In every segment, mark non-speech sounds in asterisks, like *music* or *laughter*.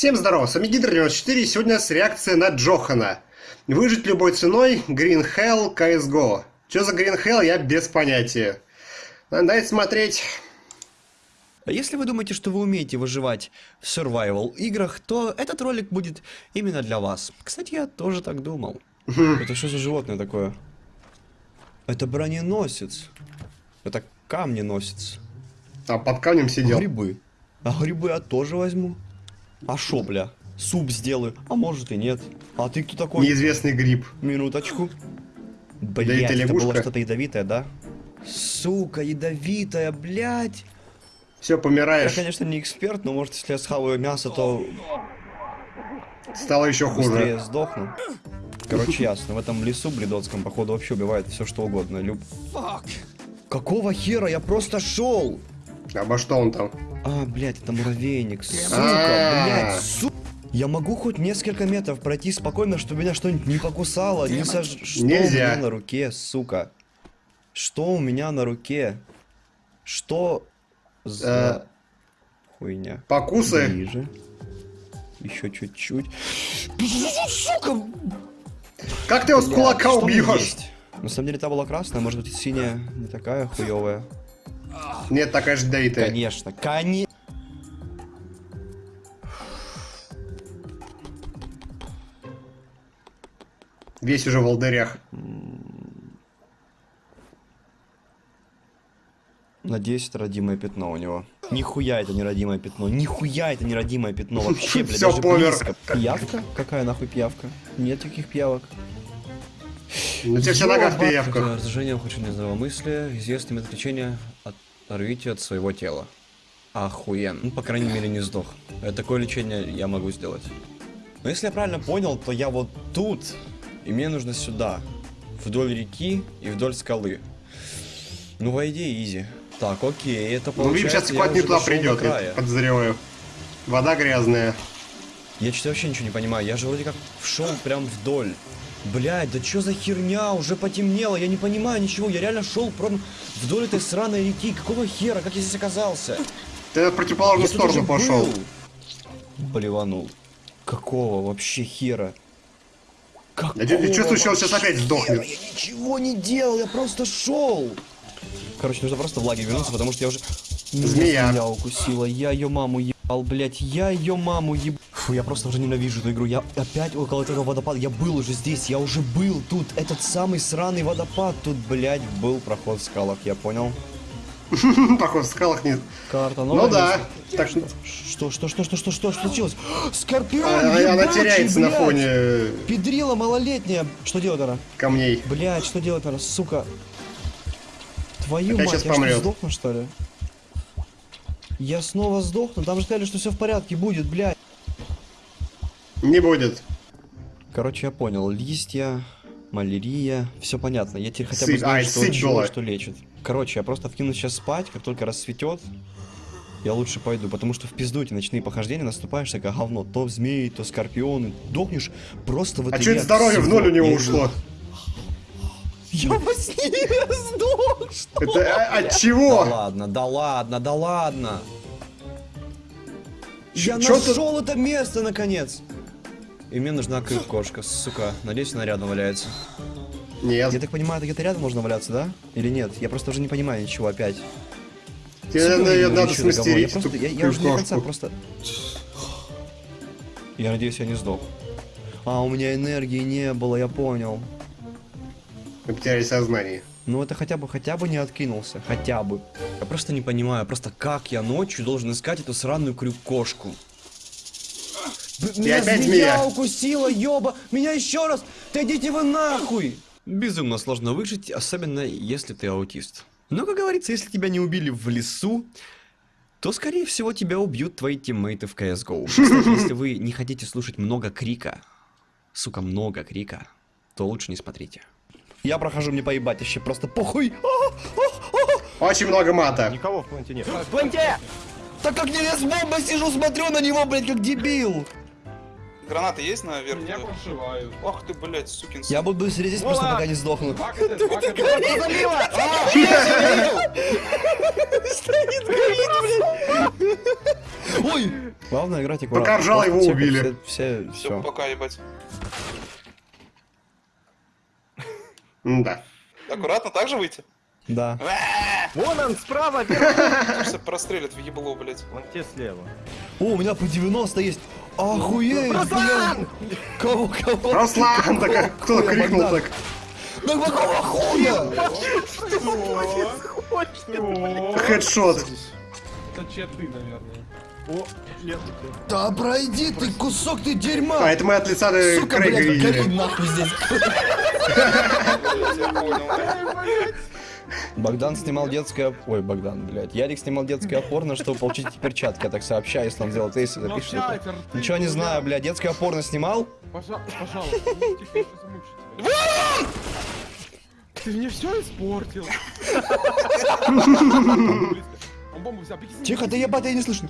Всем здорова, с вами Гидр94, сегодня с реакция на Джохана. Выжить любой ценой, Green Hell, CSGO. Что за Green Hell, я без понятия. Надо смотреть. А если вы думаете, что вы умеете выживать в survival играх, то этот ролик будет именно для вас. Кстати, я тоже так думал. Это что за животное такое? Это броненосец. Это камненосец. А под камнем сидел. Грибы. А грибы я тоже возьму. А шо, бля? Суп сделаю. А может и нет. А ты кто такой? Неизвестный гриб. Минуточку. Да Блять, это это было что-то ядовитое, да? Сука, ядовитая, блядь. Все, Я, помираешь. конечно, не эксперт, но может, если я схаваю мясо, то Стало еще быстрее хуже. сдохну. Короче, ясно. В этом лесу бледоцком, походу, вообще убивает все, что угодно. Люб... Какого хера? Я просто шел! Обо что он там? А, блядь, это муравейник. Сука, А. блядь, сука. Я могу хоть несколько метров пройти спокойно, чтобы меня что-нибудь не покусало, не сож... Что Нельзя. у меня на руке, сука? Что у меня на руке? Что за хуйня? Покусы. Ближе. Еще чуть-чуть. Сука! Как ты его с кулака убьешь? На самом деле та была красная, может быть синяя не такая хуевая. Нет, такая же ядовитая. Конечно, конечно. Весь уже в волдырях. Надеюсь, это родимое пятно у него. Нихуя это не родимое пятно. Нихуя это не родимое пятно. Вообще, блядь, Всё, даже близко. Пиявка? Какая нахуй пиявка? Нет таких пиявок. Ну тебе вся нога в пиявках. Раздражение, хочу нездравомыслия, известный метод лечения от своего тела. Охуен. Ну, по крайней мере, не сдох. Э, Такое лечение я могу сделать. Но если я правильно понял, то я вот тут, и мне нужно сюда. Вдоль реки и вдоль скалы. Ну, по идее, изи. Так, окей, это Ну, видим, получается, сейчас я хватит туда придет, я подозреваю. Вода грязная. Я что-то вообще ничего не понимаю. Я же вроде как шел прям вдоль. Блять, да что за херня? Уже потемнело, я не понимаю ничего. Я реально шел прям вдоль этой сраной реки. Какого хера? Как я здесь оказался? Ты в противоположную Я сторону пошел. Блеванул. Какого вообще хера? Какого Я чувствую, что он сейчас опять сдохнет. Я ничего не делал, я просто шел. Короче, нужно просто в лагерь вернуться, потому что я уже... Змея. Змея укусила, я ее маму ебал, блять, я ее маму ебал. Фу, я просто уже ненавижу эту игру, я опять около этого водопада, я был уже здесь, я уже был тут, этот самый сраный водопад, тут, блять, был проход в скалах, я понял. *laughs* Похоже, в скалах нет. Карта Ну новая. да. Так, Что, что, что, что, что, что, что случилось? Скорпион, а- она ебучий, теряется на блядь! фоне Педрила малолетняя. Что делать она? камней. Блять, что делать надо, сука? Твою мать, я что, сдохну, что ли? Я снова сдохну? Там же сказали, что все в порядке будет, блядь. Не будет. Короче, я понял. Листья, малярия, все понятно. Я теперь хотя бы Сыпь- знаю, ай, что чего что лечит. Короче, я просто вкину сейчас спать, как только рассветет. Я лучше пойду, потому что в пизду эти ночные похождения наступаешь такое говно. То змеи, то скорпионы. Дохнешь просто в А этой что это здоровье в ноль у него ушло? Я во сне сдох, что? Это а- от Да чего? ладно, да ладно, да ладно. Я нашел это место наконец. И мне нужна кошка, сука. Надеюсь, она рядом валяется. Я Нет. так понимаю, это где-то рядом можно валяться, да? Или нет? Я просто уже не понимаю ничего опять. Тебе надо, я надо смастерить. Я, просто, я, я уже до конца просто... Я надеюсь, я не сдох. А, у меня энергии не было, я понял. Мы потеряли сознание. Ну это хотя бы, хотя бы не откинулся, хотя бы. Я просто не понимаю, просто как я ночью должен искать эту сраную крюк-кошку. Меня опять змея змея. укусила, ёба! Меня еще раз! Да идите вы нахуй! Безумно сложно выжить, особенно если ты аутист. Но, как говорится, если тебя не убили в лесу, то, скорее всего, тебя убьют твои тиммейты в CSGO. *laughs* Кстати, если вы не хотите слушать много крика, сука, много крика, то лучше не смотрите. Я прохожу, мне поебать вообще, просто похуй. А, Очень много мата. Никого в планете нет. Так как я с бомбой сижу, смотрю на него, блядь, как дебил. Гранаты есть на верхней? Меня прошивают. Ох ты, блядь, сукин сын. Я буду сидеть просто пока не сдохну. Стоит, горит, блядь. Ой, Главное играть аккуратно. Пока ржал, его убили. Все, все, Все, все. пока, ебать. Да. Аккуратно так же выйти? Да. Вон он, справа, вверх. Прострелят в ебло, блядь. Вон те слева. О, у меня по 90 есть. Охуеть, Руслан! блядь. Кого, кого? Руслан, так кто крикнул так. Да какого хуя? Хедшот. Это читы, наверное. О, нет. Да пройди ты, кусок ты А, дерьма. это мы от лица Сука, Крейга блядь, гори нахуй здесь. Богдан снимал детское... Ой, Богдан, блядь. Ярик снимал детское порно, чтобы получить перчатки. Я так сообщаю, если он сделал тейс, запишет Ничего не знаю, блядь. Детское порно снимал? Пожа- Пожалуйста, ну, замучу тебя. Ты мне все испортил. *laughs* Тихо, ты ебать, я не слышу.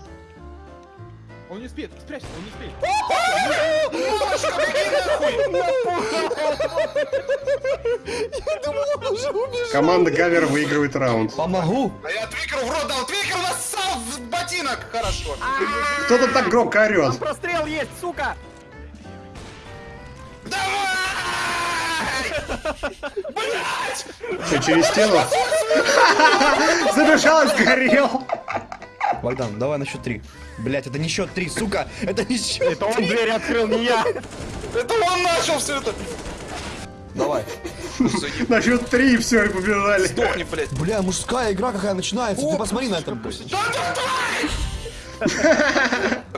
Он не успеет, спрячься, он не успеет. Команда Гавер выигрывает раунд. Помогу. А я Твикеру в рот дал. Твикер нассал в ботинок. Хорошо. Кто тут так громко орет? Прострел есть, сука! Что, через стену? *laughs* Забежал и сгорел. Богдан, давай на счет три. Блять, это не счет три, сука! Это не счет Это он дверь открыл, не я! Это он начал все это. Давай. На счет три все, и побежали. Сдохни, блядь. Бля, мужская игра какая начинается. Ты посмотри на это. блядь.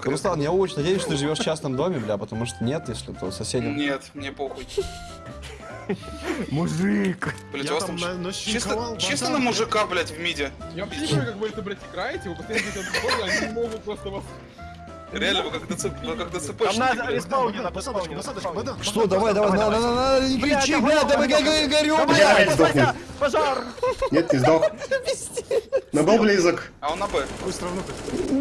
Руслан, я очень надеюсь, что ты живешь в частном доме, бля, потому что нет, если то соседям. Нет, мне похуй. *laughs* Мужик! Блять, у вас там чисто, чисто на мужика, блять, в миде. Я вообще не понимаю, как вы это, блядь, играете, вы постоянно отходы, они не могут просто вас... Реально, вы как ДЦП. Там надо респаунина, посадочку, Богдан. Что, давай, давай, надо, надо, надо, не кричи, давай, бля, давай, давай, давай. я горю, Давай, бля. опять сдохнет. Вася, Пожар! Нет, не сдох. *laughs* Но был близок. А он на Б. Быстро внутрь.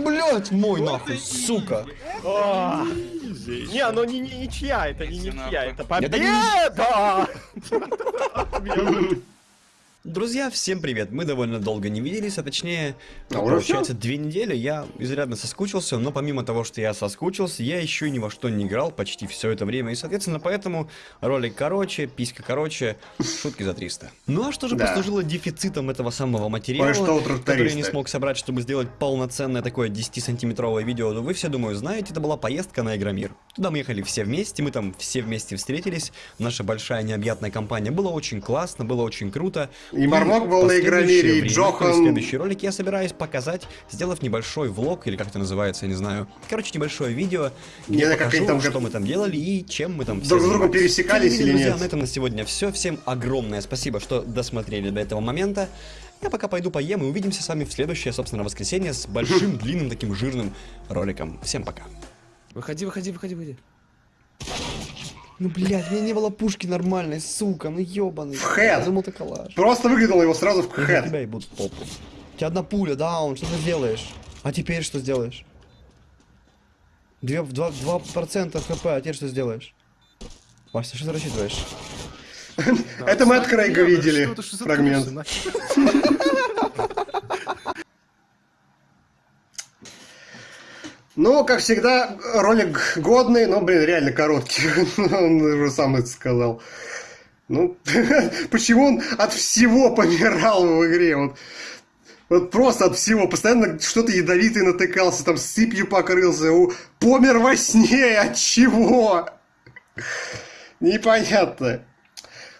Блять, мой нахуй, сука. Не, ну не, не ничья, это не ничья, это Это не- победа! *laughs* Друзья, всем привет! Мы довольно долго не виделись, а точнее, А ну, получается, две недели. Я изрядно соскучился, но помимо того, что я соскучился, я еще ни во что не играл почти все это время. И, соответственно, поэтому ролик короче, писька короче, шутки за 300. Ну а что же Да. послужило дефицитом этого самого материала, который я не смог собрать, чтобы сделать полноценное такое 10-сантиметровое видео? Ну вы все, думаю, знаете, это была поездка на Игромир. Туда мы ехали все вместе, мы там все вместе встретились. Наша большая необъятная компания. Было очень классно, было очень круто. И Мармок был на Игромире, и Джохан. Следующий ролик я собираюсь показать, сделав небольшой влог, или как это называется, я не знаю. Короче, небольшое видео, где я покажу, там что мы там делали и чем мы там все Друг с другом пересекались или друзья, нет? на этом на сегодня все. Всем огромное спасибо, что досмотрели до этого момента. Я пока пойду поем и увидимся с вами в следующее, собственно, воскресенье с большим, *laughs* длинным, таким жирным роликом. Всем пока. Выходи, выходи, выходи, выходи. Ну, блядь, у меня не было пушки нормальной, сука, ну ёбаный. В хэт. Я думал, это калаш. Просто выглянул его сразу в хэт. тебя ебут в попу. У тебя одна пуля, даун, что ты сделаешь? А теперь что сделаешь? Две, два, два процента хп, а теперь что сделаешь? Вася, что ты рассчитываешь? Это мы от Крейга видели фрагмент. *laughs* Ну, как всегда, ролик годный, но, блин, реально короткий. *laughs* Он уже сам это сказал. Ну, *laughs* почему он от всего помирал в игре? Вот, вот просто от всего. Постоянно что-то ядовитое натыкался, там сыпью покрылся. У- Помер во сне. От чего? Непонятно.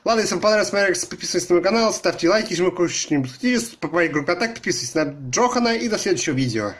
Ладно, если вам понравилось смотреть, подписывайтесь на мой канал, ставьте лайки, жмите не подписывайтесь, по моей группе так подписывайтесь на Джохана и до следующего видео.